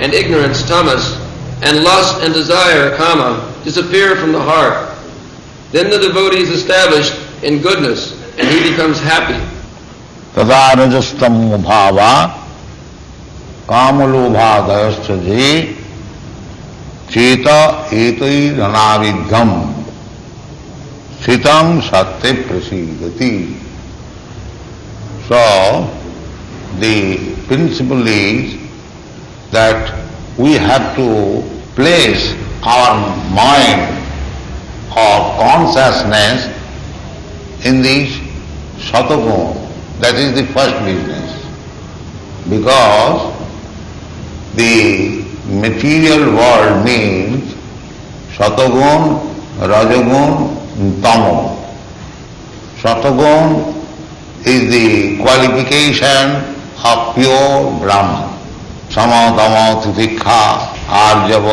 and ignorance, tamas, and lust and desire, kama, disappear from the heart. Then the devotee is established in goodness, and he becomes happy. तदा रजस्तमो भावा कामलोभादयश्च जे चेत एतैरनाविद्धम स्थितम सत्य प्रसीदति So, the principle is that we have to place our mind or consciousness in this satagun. That is the first business. Because the material world means satagun, rajagun, tamo. Satagun is the qualification of pure Brahman. समतम तिथिक्षा आर्जव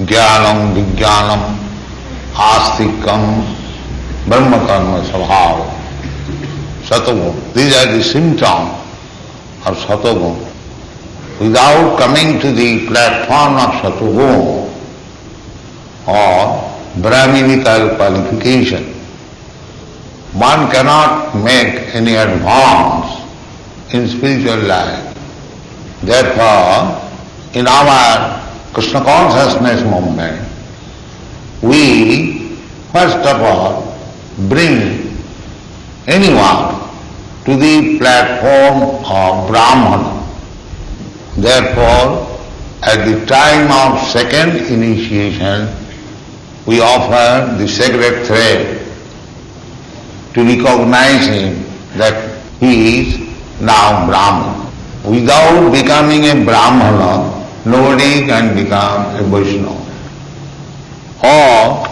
ज्ञानम विज्ञानम आस्तिकम ब्रह्मकर्म स्वभाव शतगुण these are the symptom और शतगुण without coming to the platform of शतगुण और brahminical qualification one cannot make any advance in spiritual life Therefore, in our Krishna consciousness movement, we first of all bring anyone to the platform of Brahman. Therefore, at the time of second initiation, we offer the sacred thread to recognize him that he is now Brahman. Without becoming a Brahmana, nobody can become a Vaishnava. Or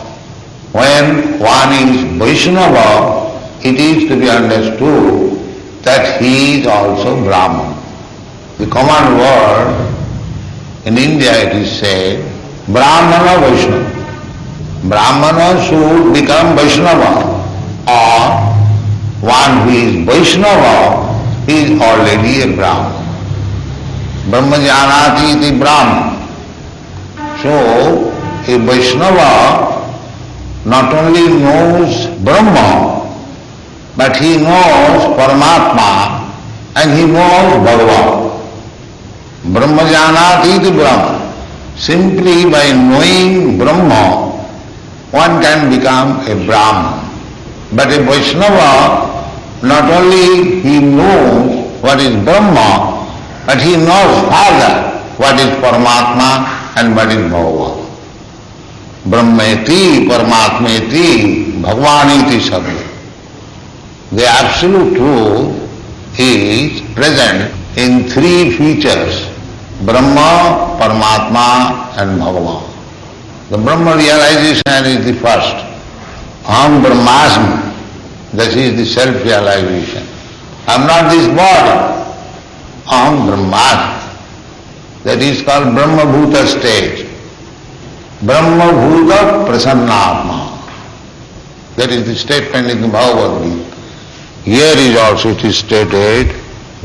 when one is Vaishnava, it is to be understood that he is also Brahman. The common word in India it is said, Brahmana Vaishnava. Brahmana should become Vaishnava or one who is Vaishnava is already a Brahman. ब्रह्म। जानाती ब्राह्म so a Vaishnava not only knows Brahman but he knows Paramatma and he knows Bhagavan ब्रह्म जानाती ब्रह्म simply by knowing Brahman one can become a brahmin but a Vaishnava not only he knows what is Brahma but he knows further what is Paramatma and what is Bhagavan. Brahmeti, Paramatmeti, Bhagavaniti Sabha. The absolute truth is present in three features, Brahma, Paramatma and Bhagavan. The Brahma realization is the first. Aham Brahmasmi, that is the self-realization. I am not this body. Aham Brahmasmi. That is called Brahma Bhuta stage. Brahma Bhuta Prasannatma. That is the statement in the Bhagavad Gita. Here is also it is stated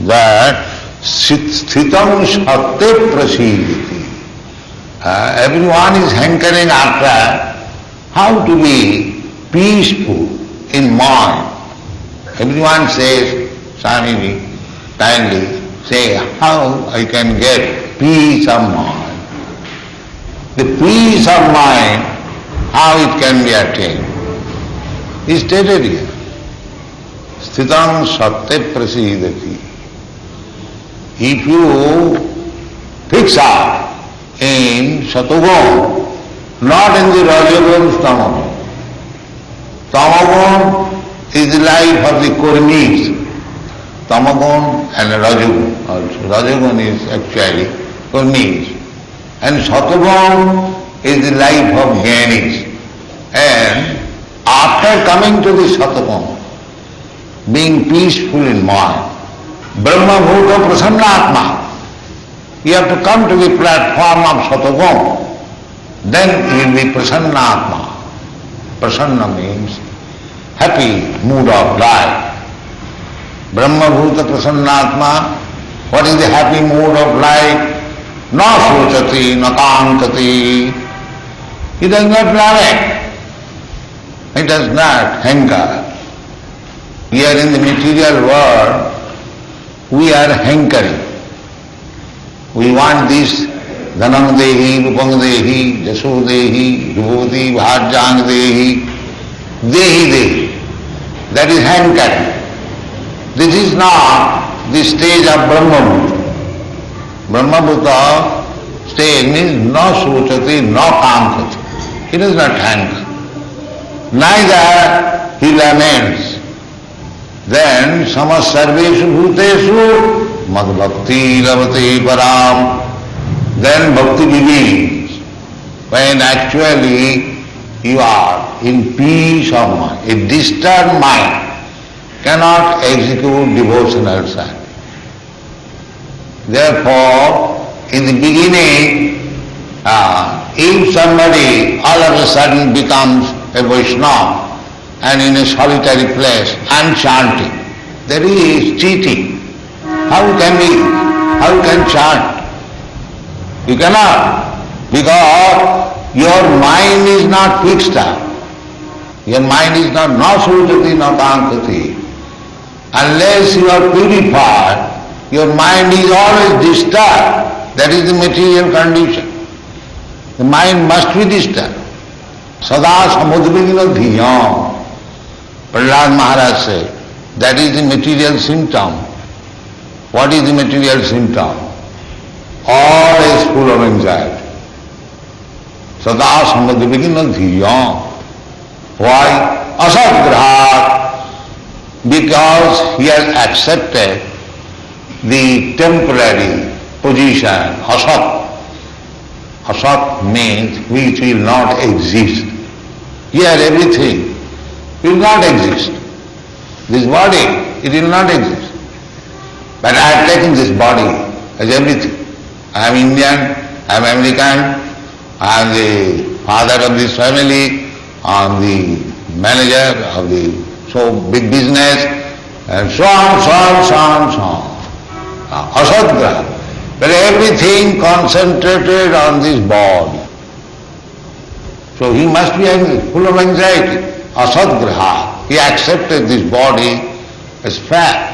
that sthitam shatte prasiditi. Uh, everyone is hankering after how to be peaceful in mind. Everyone says, Swamiji, kindly say how I can get peace of mind. The peace of mind, how it can be attained, is stated here. Sthitam satte prasidati. If you fix up in Satugun, not in the Rajagun Tamagun. Tamagun is the life of the Kurmis. Tamagun and Rajagun also. Rajagun is actually Kurmis. And Satvagam is the life of Jnanis. And after coming to the Satvagam, being peaceful in mind, Brahma Bhuta Prasannatma, you have to come to the platform of Satvagam, then you will be Prasannatma. Prasanna means happy mood of life. ब्रह्मभूत प्रसन्नात्मा what is दैपी happy mood of life न सोचती न कांकती it is not plan it is not hanker we are in the material world we are hankering we want this धनम देही रूपंग देही जसो देही युवती भाजांग देही देही देही that is hankering This is not the stage of Brahma Brahma stage means no sochati, no kamkati. He does not hanker. Neither he laments. Then samas sarveshu bhuteshu mad bhakti lavate param. Then bhakti begins when actually you are in peace of mind. A disturbed mind cannot execute devotional service. Therefore, in the beginning, uh, if somebody all of a sudden becomes a Vaishnava and in a solitary place and chanting, there is cheating. How can we, how can chant? You cannot, because your mind is not fixed up. Your mind is not na sujati na kankati. Unless you are purified, your mind is always disturbed. That is the material condition. The mind must be disturbed. Sada samudvigna dhiyam. Prahlad Maharaj said, that is the material symptom. What is the material symptom? Always full of anxiety. Sada samudvigna dhiyam. Why? Asatgrahat. Because he has accepted the temporary position, asat. Asat means which will not exist. Here everything will not exist. This body, it will not exist. But I have taken this body as everything. I am Indian, I am American, I am the father of this family, I am the manager of the so big business, and so on, so on, so on, so on. Asadgraha. But everything concentrated on this body. So he must be full of anxiety. Asadgraha. He accepted this body as fact.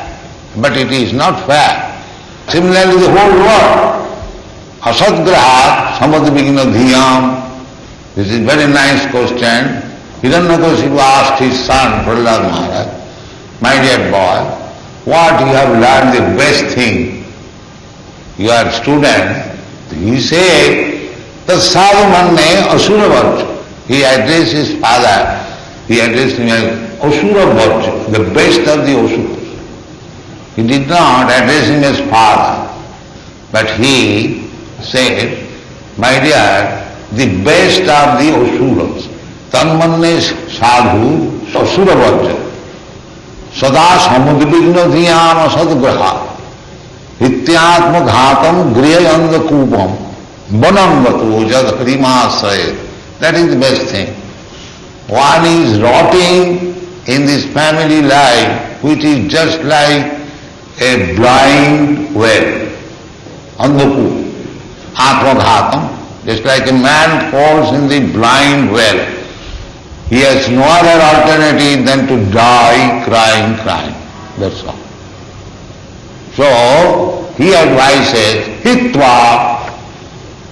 But it is not fact. Similarly the whole world. Asadgraha, samadvigna dhiyam. This is very nice question. Hiranyakashipu asked his son, Prahlad Maharaj, my dear boy, what you have learned the best thing. You are student. He said, the sadhu manne asura. He addressed his father, he addressed him as asura varcha, the best of the asuras. He did not address him as father, but he said, my dear, the best of the asuras. Tanmanne sadhu asura varcha. सदा समुद्विग्न धियान सदग्रहा इत्यात्मघातम गृह अंधकूपम बनंगतो जद हरिमाश्रय that is the best thing one is rotting in this family life which is just like a blind well on the pool. Atmaghatam, just like a man falls in the blind well. He has no other alternative than to die crying, crying. That's all. So, he advises, hitva,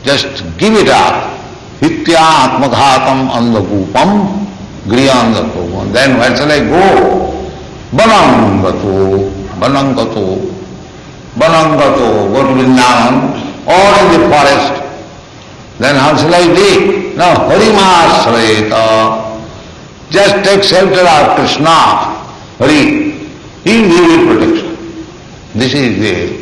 just give it up. Hitya atmaghatam andakupam, griya andakupam. Then where shall I go? Banangato, banangato, banangato, go to Vrindavan, or in the forest. Then how shall I dig? No, harimasrayata. Just take shelter of Krishna, Hari. He will give protection. This is the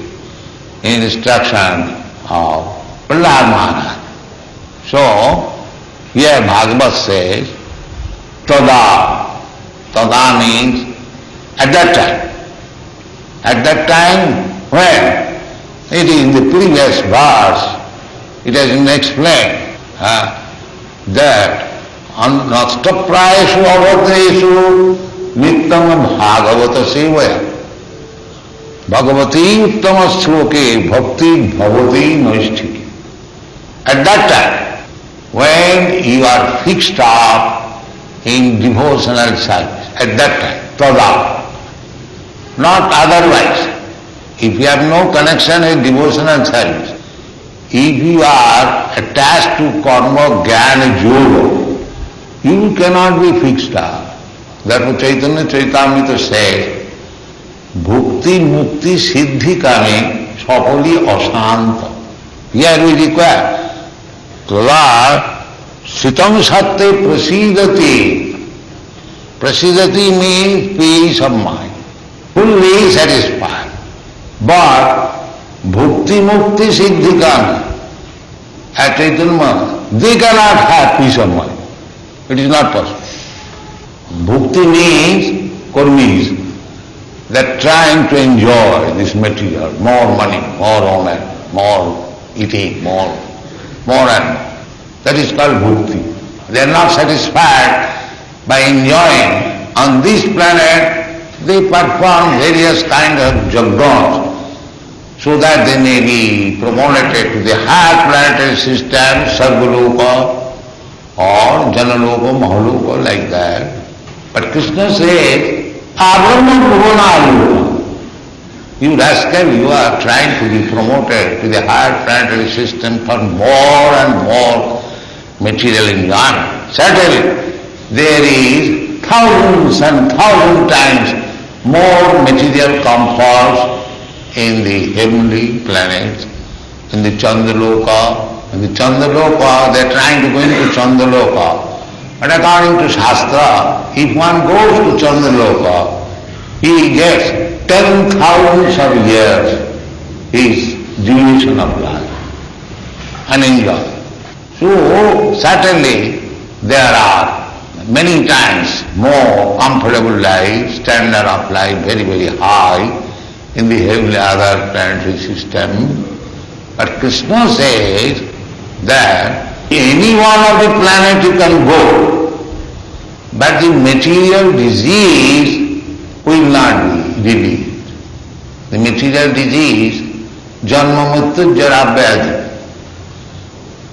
instruction of Prahlad Maharaj. So, here Bhagavad says, Tada. Tada means at that time. At that time, when? It is in the previous verse, it has been explained uh, that नष्टप्रायेषु अवग्नेषु नित्यम भागवत सेवय भगवती उत्तम श्लोके भक्ति भगवती नैष्ठिक। At that time when you are fixed up in devotional service at that time तदा not otherwise if you have no connection in devotional service if you are attach to karma jnana yoga you cannot be fixed up. Therefore Chaitanya Chaitamrita says, Bhukti Mukti Siddhi Kame Sapali Asanta. Here we require Tala Sitam Satte Prasidati. Prasidati means peace of mind, fully satisfied. But Bhukti Mukti Siddhi Kame, at Chaitanya, they cannot have peace of mind. It is not possible. Bhukti means, karmis, that trying to enjoy this material, more money, more honor, more eating, more, more and more. That is called bhukti. They are not satisfied by enjoying. On this planet, they perform various kinds of jagons so that they may be promoted to the higher planetary system, Sarvaloka, or Janaloka, Mahaloka, like that. But Krishna says, Abrahma Bhuvanaloka. You rascal, you are trying to be promoted to the higher planetary system for more and more material enjoyment. Certainly, there is thousands and thousand times more material comforts in the heavenly planets, in the Chandraloka, the Chandaloka, they are trying to go into Chandaloka. But according to Shastra, if one goes to Chandaloka, he gets ten thousands of years his duration of life and enjoy. So certainly there are many times more comfortable life, standard of life very, very high in the heavenly other planetary system. But Krishna says that any one of the planet you can go, but the material disease will not be relieved. The material disease, janma mrityu jara.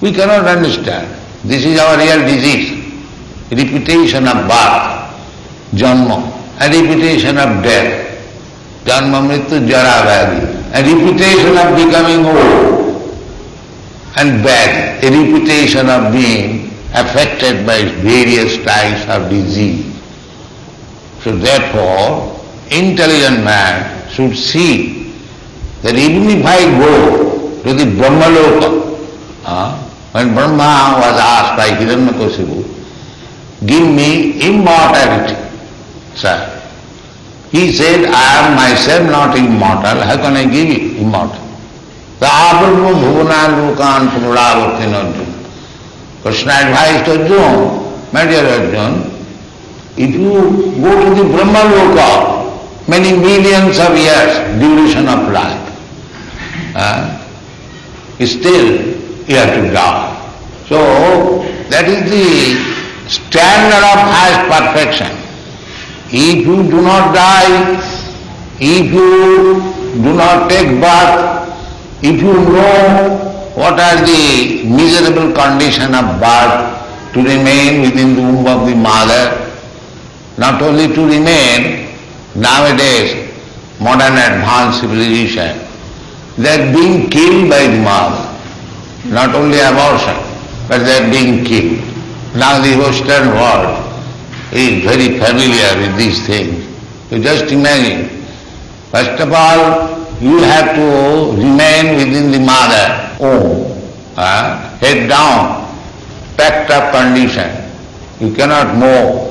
We cannot understand. This is our real disease. Repetition of birth, janma, and repetition of death. Janma mrityu jara. And repetition of becoming old and bad, a reputation of being affected by various types of disease. So therefore, intelligent man should see that even if I go to the Brahmaloka, uh, when Brahma was asked by Hiranyakasipu, give me immortality, sir. He said, I am myself not immortal, how can I give you immortality? Bhuvana Lokan Pumulavartin Arjuna. Krishna advised Arjuna, my dear Arjuna, if you go to the Brahma Loka, many millions of years duration of life, uh, still you have to die. So that is the standard of highest perfection. If you do not die, if you do not take birth, if you know what are the miserable condition of birth to remain within the womb of the mother, not only to remain, nowadays modern advanced civilization, they are being killed by the mother. Not only abortion, but they are being killed. Now the Western world is very familiar with these things. You just imagine. First of all, you have to remain within the mother womb, uh, head down, packed up condition. You cannot move.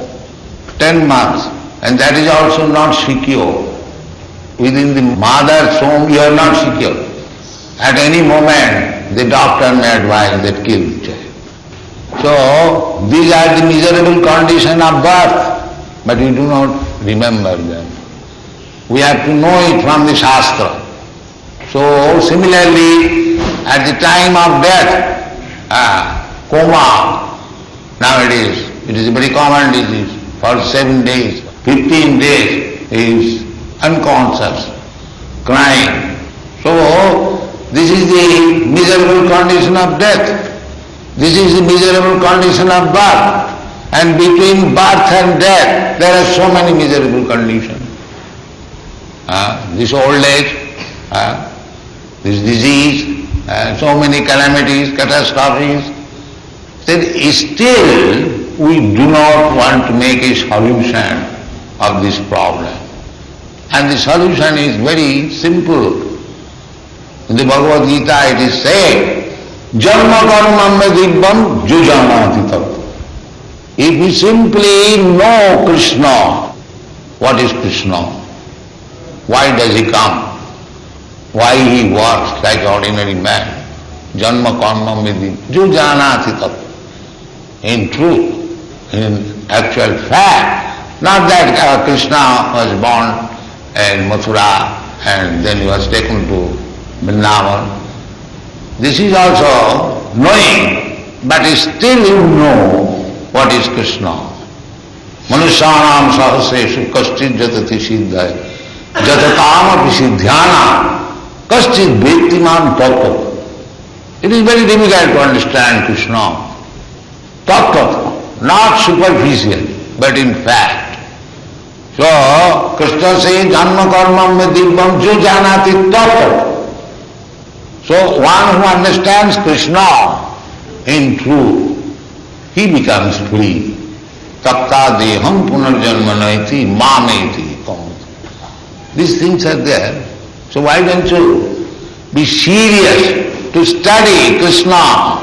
Ten months, and that is also not secure. Within the mother's womb you are not secure. At any moment the doctor may advise that kill the child. So, these are the miserable condition of birth, but we do not remember them. We have to know it from the Shastra. So, similarly, at the time of death, ah, coma, nowadays, it is a very common disease. For seven days, fifteen days, is unconscious, crying. So, this is the miserable condition of death. This is the miserable condition of birth. And between birth and death, there are so many miserable conditions. Uh, this old age, uh, this disease, uh, so many calamities, catastrophes. Then still we do not want to make a solution of this problem. And the solution is very simple. In the Bhagavad Gita it is said, Janma karma dibbam jujanati If we simply know Krishna, what is Krishna? Why does he come? Why he works like ordinary man? Janma karma vidhi jujanati In truth, in actual fact, not that uh, Krishna was born in Mathura and then he was taken to Vrindavan this is also knowing, but still you know what is Krishna. Manusyanam sahasreshu kaschit jatati siddhaya जतताम अपिशुद्ध्याना कश्चित व्यक्तिमान तत्व it is very difficult to understand Krishna तत्व not superficial but in fact so Krishna से जन्म कर्म में दिव्यम जो जाना थी तत्व so one who understand Krishna in true he becomes free तत्ता देहम पुनर्जन्म नहीं थी माँ नहीं थी These things are there. So why don't you be serious to study Krishna,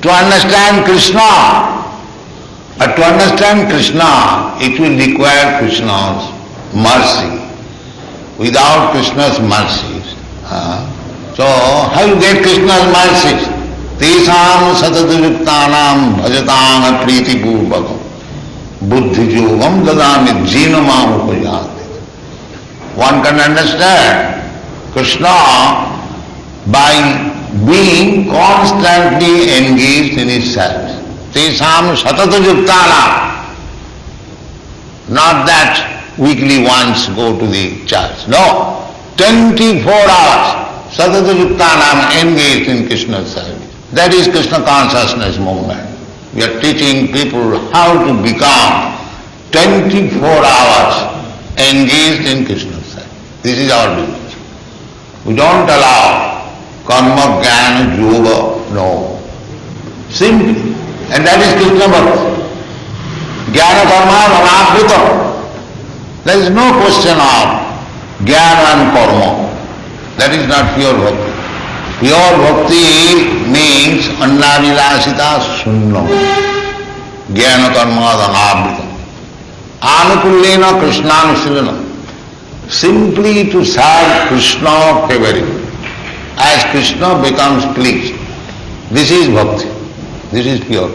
to understand Krishna. But to understand Krishna, it will require Krishna's mercy. Without Krishna's mercy, uh, so, how you get Krishna's? Tesam satadayuktanam bhajatang priti purvakam buddhi yogam dadami jinamam upayati. One can understand Krishna by being constantly engaged in his service. Tesam satadayuktanam. Not that weekly once go to the church. No, 24 hours. Yuktanam engaged in Krishna's service. That is Krishna consciousness movement. We are teaching people how to become 24 hours engaged in service. This is our business. We don't allow karma, jnana, yoga, no. Simply. And that is Krishna Bhakti. Jnana karma anabhita. There is no question of jnana and karma. That is not pure bhakti. Pure bhakti means annavilasita sunno. Jnana karma dhanabhita. Anukullena Krishnanusillana. Simply to serve Krishna favoring. As Krishna becomes pleased. This is bhakti. This is pure.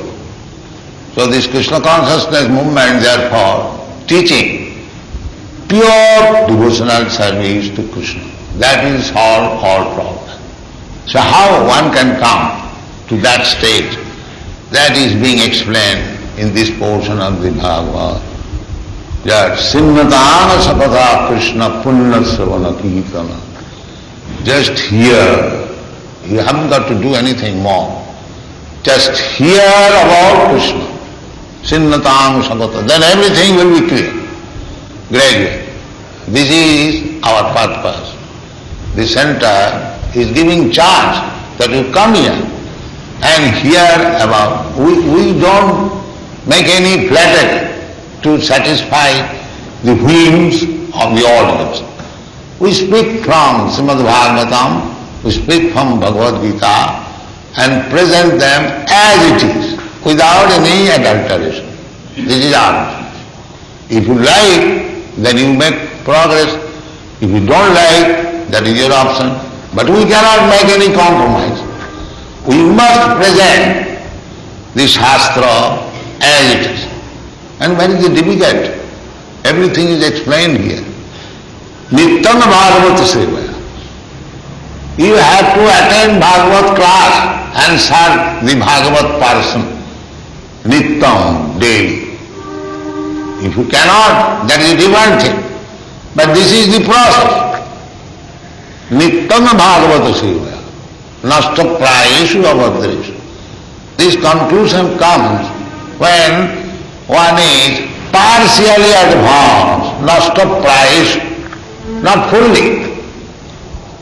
So this Krishna consciousness movement therefore teaching pure devotional service to Krishna. That will solve all problems. So how one can come to that stage, that is being explained in this portion of the Bhagavad. जय सिन्नतान सपदा कृष्ण पुण्य श्रवण कीर्तन। Just hear you have got to do anything more just hear about Krishna सिन्नतान सपत then everything will be clear graduate this is our purpose this center is giving charge that you come here and hear about. We, we don't make any flattery. To satisfy the whims of the audience. We speak from Srimad Bhagavatam, we speak from Bhagavad Gita and present them as it is, without any adulteration. This is our. If you like, then you make progress. If you don't like, that is your option. But we cannot make any compromise. We must present the Shastra as it is. And very difficult. Everything is explained here. Nityam Bhagavata Sevaya. You have to attend Bhagavat class and serve the Bhagavat person. Nityam, daily. If you cannot, that is a different thing. But this is the process. Nityam Bhagavata Sevaya. Nasta prayeshu. This conclusion comes when One is partially advanced, not surprised, not fully.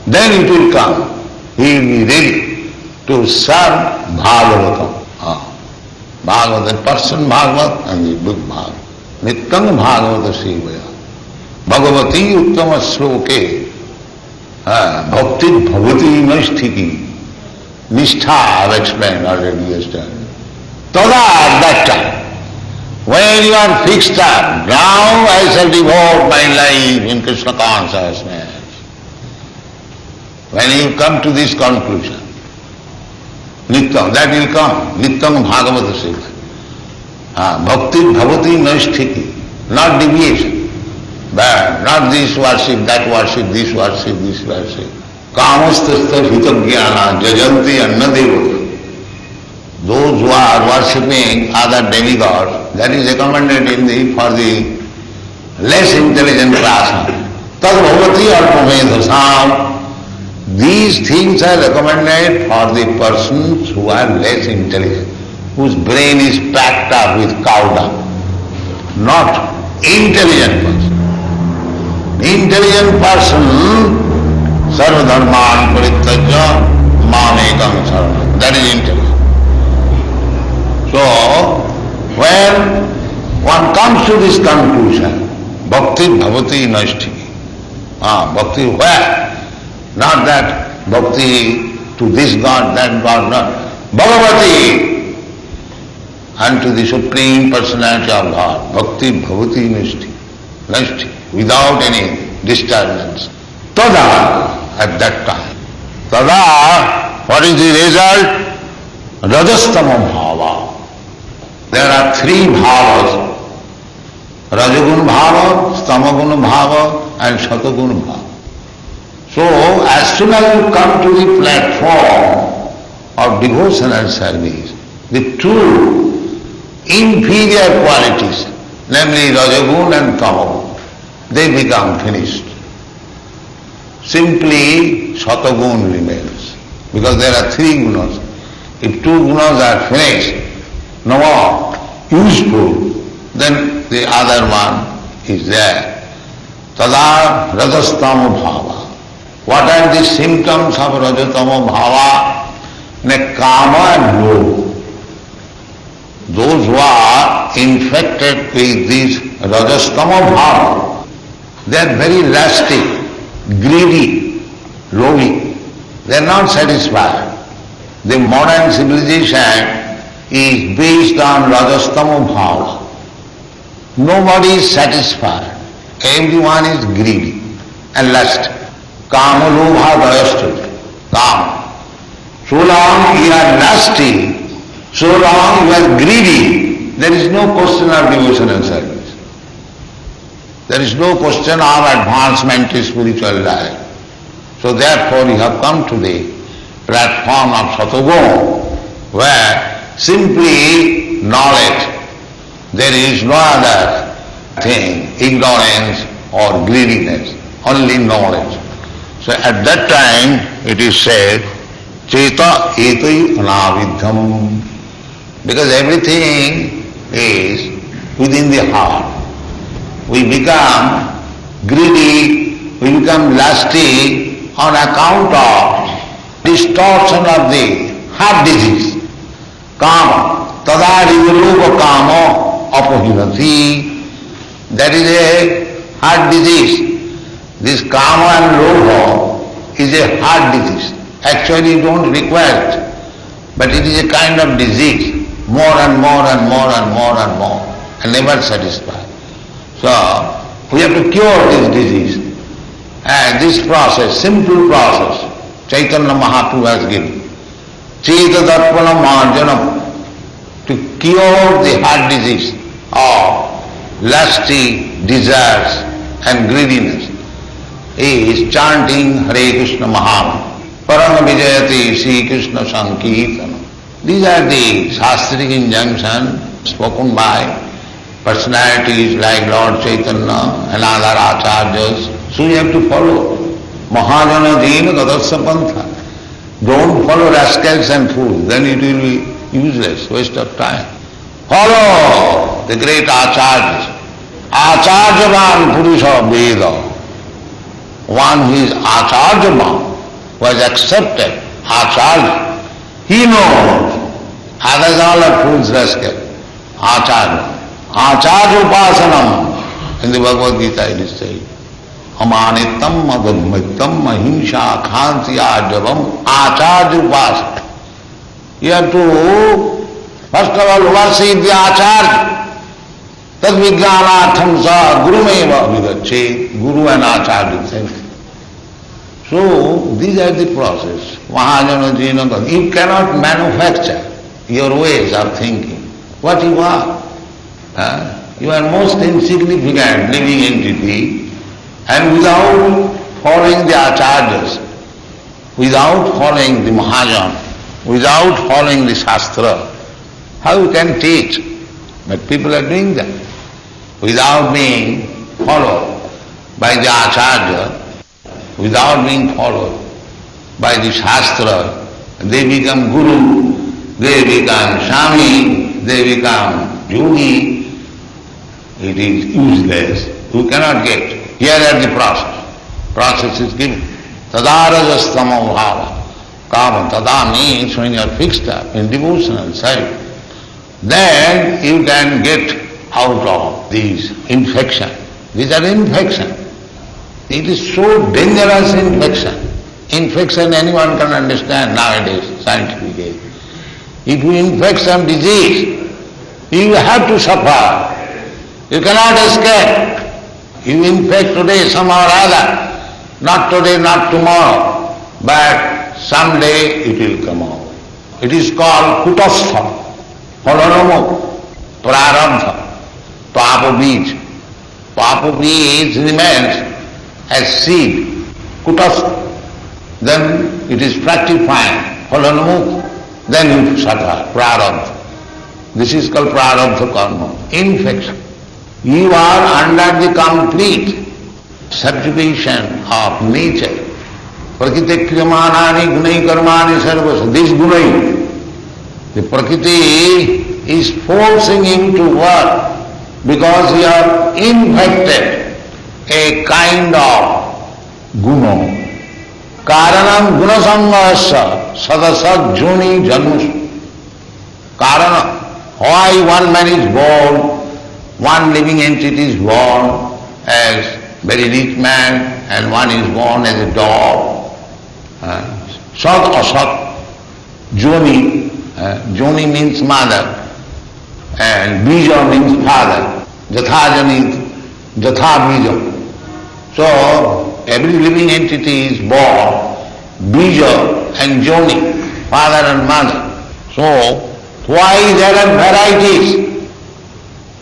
Then it will come. He will be ready to serve Bhagavatam. Ah. Bhagavatam, person Bhagavat and the book Bhagavat. नित्यंग भागवत सेवया भगवती उत्तम श्लोके भक्ति भगवती में स्थिति निष्ठा एक्सप्लेन ऑलरेडी तदा that When you are fixed up, now I shall devote my life in Krishna consciousness. When you come to this conclusion, Nityam, that will come, Nityam Bhagavata Seva. Ah, bhakti Bhavati Naisthiti, not deviation. But not this worship, that worship, this worship, this worship. Kamastastha Hitaggyana Jajanti Annadeva. Those who are worshipping other demigods, that is recommended in the, for the less intelligent class. Tad bhavati alpamedhasam. These things are recommended for the persons who are less intelligent, whose brain is packed up with cow dung, not intelligent person. Intelligent person, sarvadharman parityajya mamekam saranam. That is intelligent. So, when one comes to this conclusion, bhakti bhavati naishtiki. Ah, bhakti where? Not that bhakti to this God, that God, not. Bhagavati unto the Supreme Personality of God. Bhakti bhavati nishti. Nishti. Without any disturbance. Tada at that time. Tada, what is the result? Rajastama bhava. There are three bhavas. Rajagun bhava, stamagun bhava and shatagun bhava. So, as soon as you come to the platform of devotional service, the two inferior qualities, namely Rajagun and Tamagun, they become finished. Simply Shatagun remains, because there are three gunas. If two gunas are finished, more useful, then the other one is there. Tada rajastama bhava. What are the symptoms of rajatama bhava? Ne kama lobha. Those who are infected with this rajastama bhava, they are very lusty, greedy, lowly. They are not satisfied. The modern civilization is based on rajastama bhava. Nobody is satisfied. Everyone is greedy and lust. Kama lobha dayastut. Kama. So long you are lusty, so long you are greedy, there is no question of devotion and service. There is no question of advancement in spiritual life. So therefore you have come to the platform of Satagun, where simply knowledge, there is no other thing, ignorance or greediness, only knowledge. So at that time it is said, Cheta etai anavidham. Because everything is within the heart. We become greedy, we become lusty on account of distortion of the heart disease. Kama. Tada rivalupa kama apahinati. That is a heart disease. This kama and lobha is a heart disease. Actually you don't require it, but it is a kind of disease, more and more and more and more and more, and never satisfied. So, we have to cure this disease. And this process, simple process, Chaitanya Mahaprabhu has given. Cheta Darpana Marjanam, to cure the heart disease of lusty desires and greediness is chanting Hare Krishna Mahamantra. Param Vijayati Sri Krishna Sankirtana. These are the Shastric injunctions spoken by personalities like Lord Chaitanya and other acharyas. So you have to follow. Mahajana Dina Gadasya Pantha. Don't follow rascals and fools, then it will be useless, waste of time. Follow the great acharyas. Acharyavan Purusha Veda. One who is acharyavan, who has accepted acharya, he knows. Others all are fools, rascal. Acharya. Acharya upasanam. In the Bhagavad Gita it is said. अमानितम अगमितम अहिंसा खांसिया जबम आचार्य उपास। यह तो first of all वर्ष आचार्य। तद विज्ञानार्थम स गुरु में अभिगछे guru and acharya so. These are the process वहाँ जो महाजन gene you cannot manufacture your ways are thinking what you are you are most insignificant living entity and without following the acharyas, without following the Mahajan, without following the Shastra, how you can teach? But people are doing that. Without being followed by the Acharya, without being followed by the Shastra, they become Guru, they become Swami, they become Yogi. It is useless. You cannot get. Here are the process. Process is given. Tadarajastamo bhava. Kama tada means when you are fixed up in devotional side, then you can get out of these infection. These are infection. It is so dangerous infection. Infection anyone can understand nowadays, scientifically. If you infect some disease, you have to suffer. You cannot escape. You infect today somehow or other. Not today, not tomorrow, but someday it will come out. It is called kutastha, phalanamo, prarabdha, papa beej. Papa beej remains as seed, kutastha. Then it is fructifying, phalanamo, then you suffer, prarabdha. This is called prarabdha karma, infection. You are under the complete subjugation of nature. Prakriti kriyamanani gunai karmani sarvas. This gunai, the Prakriti is forcing him to work because he are infected a kind of guna. Karanam gunasamvasya sadasad juni janmus. Karana, why one man is born, one living entity is born as very rich man and one is born as a dog. Uh, sat asat, joni, uh, joni means mother and bija means father. Jatha means jatha. So every living entity is born, bija and joni, father and mother. So why there are varieties?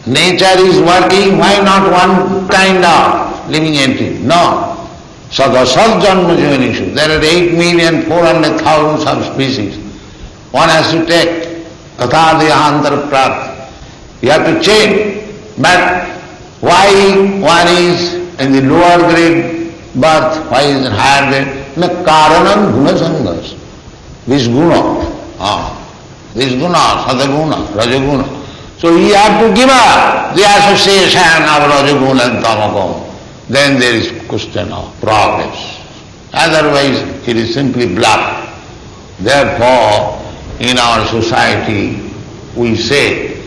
Nature is working, why not one kind of living entity? No. Sadasad janma jonishu. There are eight million four hundred thousands of species. One has to take kathadehantar prat. You have to change. But why one is in the lower grade birth, why is in higher grade? Na karanam guna sangas. This guna. Ah. This guna, sadaguna, rajaguna. So you have to give up the association of rajaguna and tamaguna. Then there is question of progress. Otherwise it is simply bluff. Therefore, in our society we say,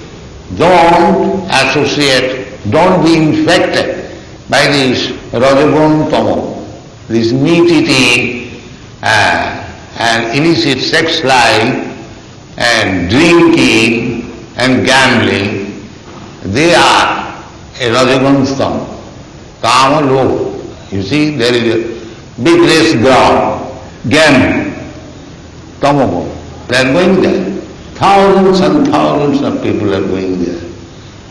don't associate, don't be infected by this rajagun tamo, this meat eating uh, and illicit sex life and drinking and gambling, they are a Rajagun stone. Kama Lok. You see, there is a big race ground, gambling, Tamoko. They are going there. Thousands and thousands of people are going there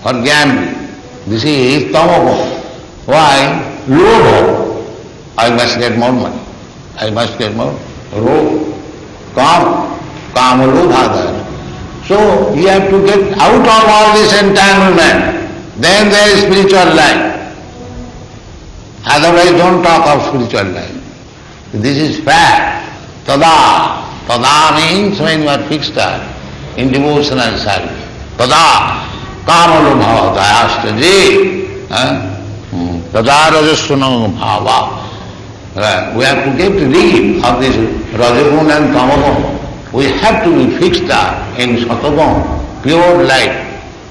for gambling. This is tamago. Why? Lobha. I must get more money. I must get more. Ro. Kam. Kama lobha So you have to get out of all this entanglement. Then there is spiritual life. Otherwise don't talk of spiritual life. This is fact. Tada. Tada means when you are fixed up in devotional service. Tada. Kamalubhava dayastaji. Hmm. Tada rajasuna bhava. We have to get rid of this rajagun and tamagun. We have to be fixed up in satagun, pure light.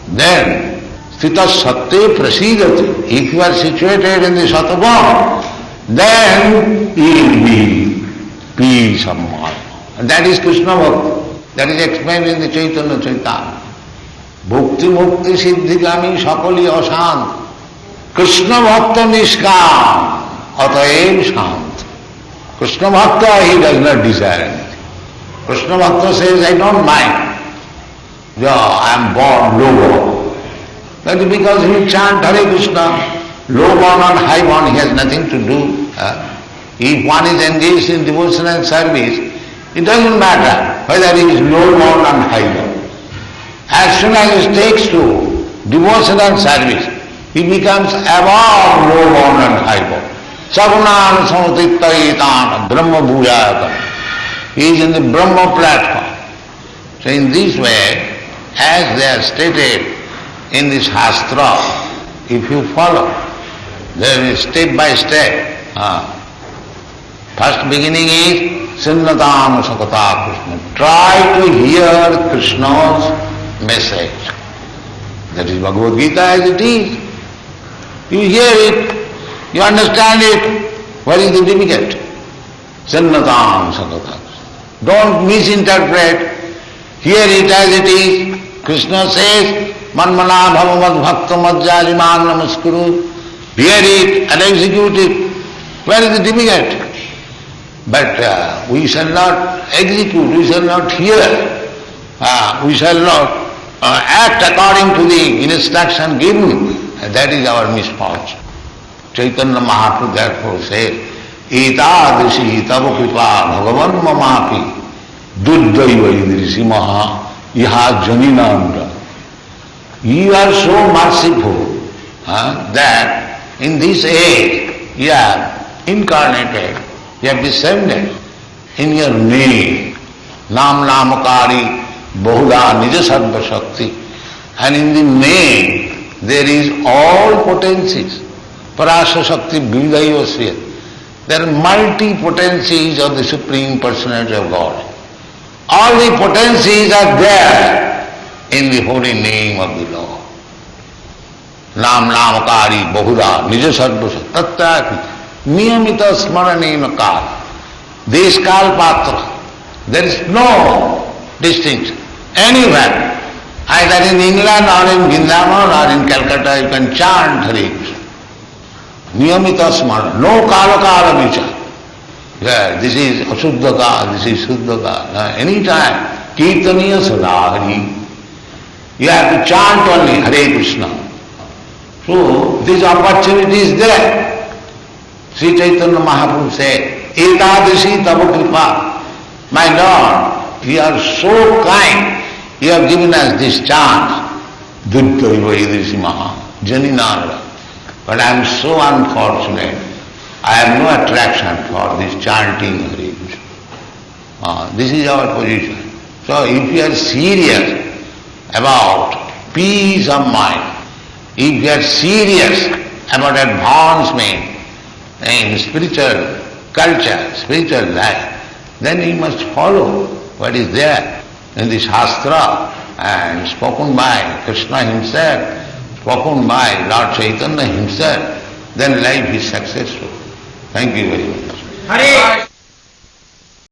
Then Sthita Satya Prasidati. If you are situated in the Sataguna, then you will be peace mind. And that is Krishna Bhakti. That is explained in the Chaitanya Chaitanya. Bhukti Mukti Siddhigami Sakali Asant. Krishna Bhakta Nishkam. Ataev Shant. Krishna Bhakta, he does not desire anything. Krishna Bhakta says, I don't mind. Yeah, I am born low that is because he chant Hare Krishna, low born or high born, he has nothing to do. Uh, If one is engaged in devotional service, it doesn't matter whether he is low born or high born. As soon as he takes to devotional service, he becomes above low born and high born. Sagunan samutittaitan Brahma bhujayata. He is in the Brahma platform. So in this way, as they are stated in this Shastra, if you follow, there is step by step. Uh, first beginning is Sinnatam Sakata Krishna. Try to hear Krishna's message. That is Bhagavad Gita as it is. You hear it, you understand it. What is the difficult? Sinnatam Sakata Don't misinterpret. Hear it as it is. Krishna says, मनमना भगवत भक्त मज्जालिमान नमस्कुरु hear it and execute it. Where is the difficult? But uh, we shall not execute, we shall not hear, uh, we shall not uh, act according to the instruction given. That is our misfortune. Chaitanya Mahaprabhu therefore says, एतादृशी तब कृपा भगवन ममापी दुर्दैव ईदृशी महा यहा जनी नाम you are so merciful that in this age you are incarnated you are descended in your name नाम नामकारी बहुधा निज सर्वशक्ति and in the name there is all potencies पराशक्ति बिलदैव श्रेय There are multi potencies of the Supreme Personality of God. All the potencies are there in the holy name of the Lord. Nam Namakari Bahura Nija Sarvasa Tattaki Niyamita Smaranena Kala Deskal Patra. There is no distinction anywhere. Either in England or in Vrindavan or in Calcutta you can chant Hare नियमित स्मरण, no काल काल विचार this is अशुद्ध का this is शुद्ध का any time कीर्तनीय सदा Hari you chant only Hare Krishna so this opportunity is there Shri Chaitanya महापुरुष से एकादशी तब कृपा my lord you are so kind you have given us this chance दुर्दी महा जनी Narayan But I am so unfortunate. I have no attraction for this chanting Hare. Uh, this is our position. So if you are serious, about peace of mind, if you are serious about advancement in spiritual culture, spiritual life, then you must follow what is there in the Shastra and spoken by Krishna himself, spoken by Lord Chaitanya himself, then life is successful. Thank you very much. Hare